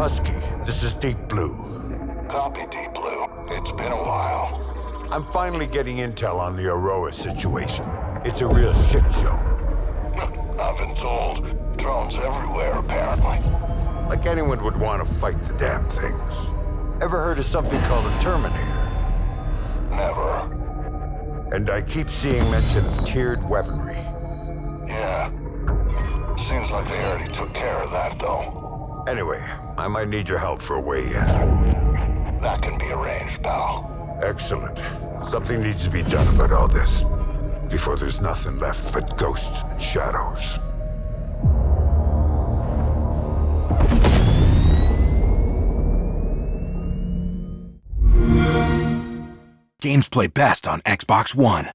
Husky, this is Deep Blue. Copy, Deep Blue. It's been a while. I'm finally getting intel on the Auroa situation. It's a real shit show. I've been told. Drones everywhere, apparently. Like anyone would want to fight the damn things. Ever heard of something called a Terminator? Never. And I keep seeing mention of tiered weaponry. Yeah. Seems like they already took care of that, though. Anyway, I might need your help for a way in. That can be arranged, pal. Excellent. Something needs to be done about all this. Before there's nothing left but ghosts and shadows. Games play best on Xbox One.